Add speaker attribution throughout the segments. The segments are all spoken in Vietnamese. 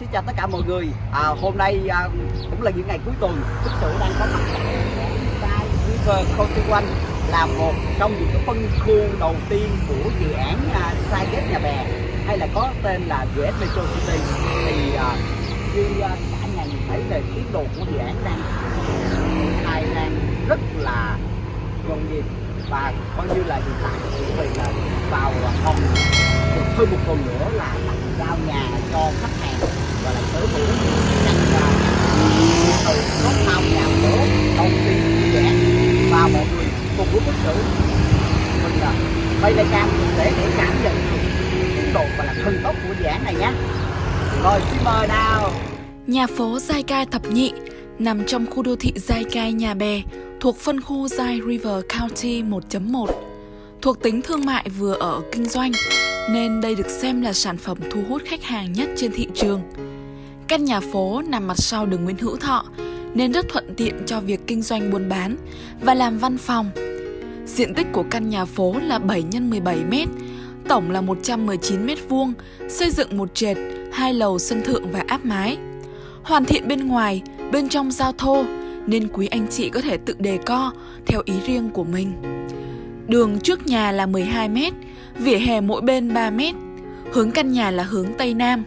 Speaker 1: xin chào tất cả mọi người. À, hôm nay à, cũng là những ngày cuối tuần thực sự đang có mặt tại River County One là một trong những cái phân khu đầu tiên của dự án à, Sai Ghép Nhà Bè hay là có tên là GS Metro City. Thì à, như à, cả nhà nhìn thấy về tiến độ của dự án đang khai đang rất là nhộn nhịp và coi như là hiện tại chuẩn bị là vào à, phòng. Được hơn một tuần nữa là tặng giao nhà cho khách hàng. Và là tới hữu căn nhà từ có thao nhà phố đầu tiên dự án và mọi người cùng với bức xử mình là bay tay cam để để cảm nhận tiến độ và là thần tốc của dự án này nhé. Rồi xin mời nào.
Speaker 2: Nhà phố Giai Cai Thập Nhị nằm trong khu đô thị Giai Cai Nhà Bè thuộc phân khu Zai River County 1.1. Thuộc tính thương mại vừa ở kinh doanh, nên đây được xem là sản phẩm thu hút khách hàng nhất trên thị trường. Căn nhà phố nằm mặt sau đường Nguyễn Hữu Thọ, nên rất thuận tiện cho việc kinh doanh buôn bán và làm văn phòng. Diện tích của căn nhà phố là 7 x 17 m, tổng là 119 m vuông, xây dựng một trệt, hai lầu sân thượng và áp mái. Hoàn thiện bên ngoài, bên trong giao thô, nên quý anh chị có thể tự đề co theo ý riêng của mình. Đường trước nhà là 12 m, vỉa hè mỗi bên 3 m. Hướng căn nhà là hướng Tây Nam.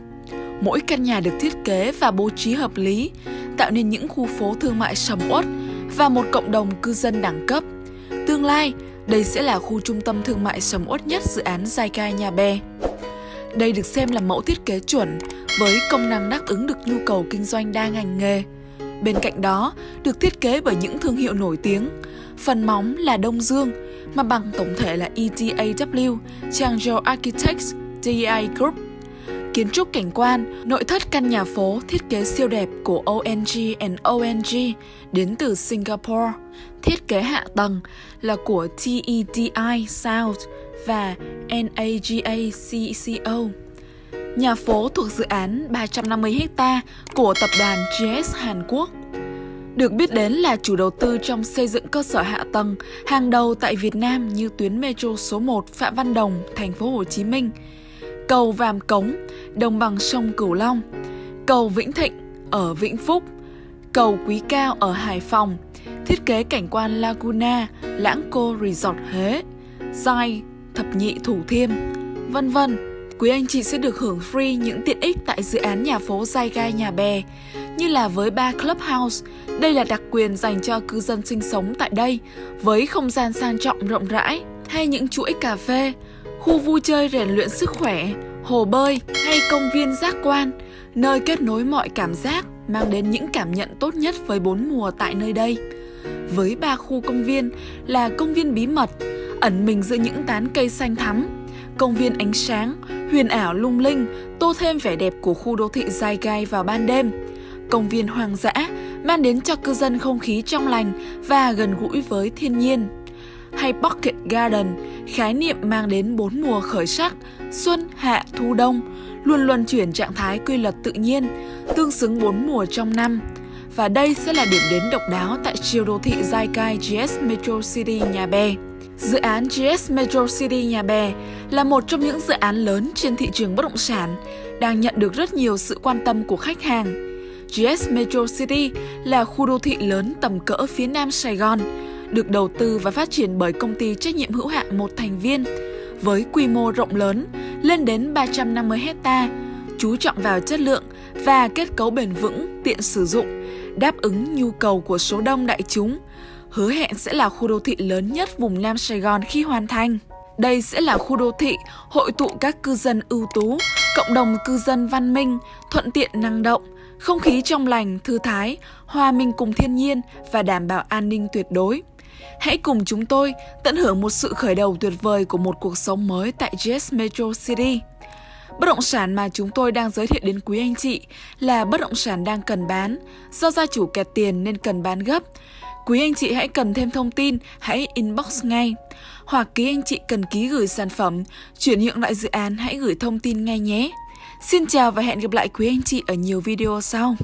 Speaker 2: Mỗi căn nhà được thiết kế và bố trí hợp lý, tạo nên những khu phố thương mại sầm uất và một cộng đồng cư dân đẳng cấp. Tương lai, đây sẽ là khu trung tâm thương mại sầm uất nhất dự án Giai Cai Nhà Bè. Đây được xem là mẫu thiết kế chuẩn với công năng đáp ứng được nhu cầu kinh doanh đa ngành nghề. Bên cạnh đó, được thiết kế bởi những thương hiệu nổi tiếng. Phần móng là Đông Dương, mà bằng tổng thể là ETAW, Changzhou Architects, DI Group. Kiến trúc cảnh quan, nội thất căn nhà phố thiết kế siêu đẹp của ONG and ONG đến từ Singapore. Thiết kế hạ tầng là của TEDI South và NAGACCO Nhà phố thuộc dự án 350 ha của tập đoàn GS Hàn Quốc. Được biết đến là chủ đầu tư trong xây dựng cơ sở hạ tầng hàng đầu tại Việt Nam như tuyến metro số 1 Phạm Văn Đồng, thành phố Hồ Chí Minh, cầu Vàm Cống, đồng bằng sông Cửu Long, cầu Vĩnh Thịnh ở Vĩnh Phúc, cầu Quý Cao ở Hải Phòng, thiết kế cảnh quan Laguna, Lãng Cô Resort Huế, Giai, Thập Nhị Thủ Thiêm, vân vân. Quý anh chị sẽ được hưởng free những tiện ích tại dự án nhà phố Giai Gai Nhà Bè, như là với ba Clubhouse. Đây là đặc quyền dành cho cư dân sinh sống tại đây, với không gian sang trọng rộng rãi, hay những chuỗi cà phê, khu vui chơi rèn luyện sức khỏe, hồ bơi hay công viên giác quan, nơi kết nối mọi cảm giác, mang đến những cảm nhận tốt nhất với bốn mùa tại nơi đây. Với ba khu công viên là công viên bí mật, ẩn mình giữa những tán cây xanh thắm, công viên ánh sáng, huyền ảo lung linh, tô thêm vẻ đẹp của khu đô thị Giai Gai vào ban đêm. Công viên hoang dã mang đến cho cư dân không khí trong lành và gần gũi với thiên nhiên. Hay Pocket Garden, khái niệm mang đến bốn mùa khởi sắc, xuân, hạ, thu, đông, luôn luân chuyển trạng thái quy luật tự nhiên, tương xứng bốn mùa trong năm. Và đây sẽ là điểm đến độc đáo tại chiều đô thị Giai Cai GS Metro City Nhà Bè. Dự án GS Metro City Nhà Bè là một trong những dự án lớn trên thị trường bất động sản, đang nhận được rất nhiều sự quan tâm của khách hàng. GS Metro City là khu đô thị lớn tầm cỡ phía nam Sài Gòn, được đầu tư và phát triển bởi công ty trách nhiệm hữu hạn một thành viên, với quy mô rộng lớn lên đến 350 hecta, chú trọng vào chất lượng và kết cấu bền vững, tiện sử dụng, đáp ứng nhu cầu của số đông đại chúng, hứa hẹn sẽ là khu đô thị lớn nhất vùng Nam Sài Gòn khi hoàn thành. Đây sẽ là khu đô thị hội tụ các cư dân ưu tú, cộng đồng cư dân văn minh, thuận tiện năng động, không khí trong lành, thư thái, hòa mình cùng thiên nhiên và đảm bảo an ninh tuyệt đối. Hãy cùng chúng tôi tận hưởng một sự khởi đầu tuyệt vời của một cuộc sống mới tại GS Metro City. Bất động sản mà chúng tôi đang giới thiệu đến quý anh chị là bất động sản đang cần bán, do gia chủ kẹt tiền nên cần bán gấp. Quý anh chị hãy cần thêm thông tin, hãy inbox ngay. Hoặc quý anh chị cần ký gửi sản phẩm, chuyển nhượng lại dự án hãy gửi thông tin ngay nhé. Xin chào và hẹn gặp lại quý anh chị ở nhiều video sau.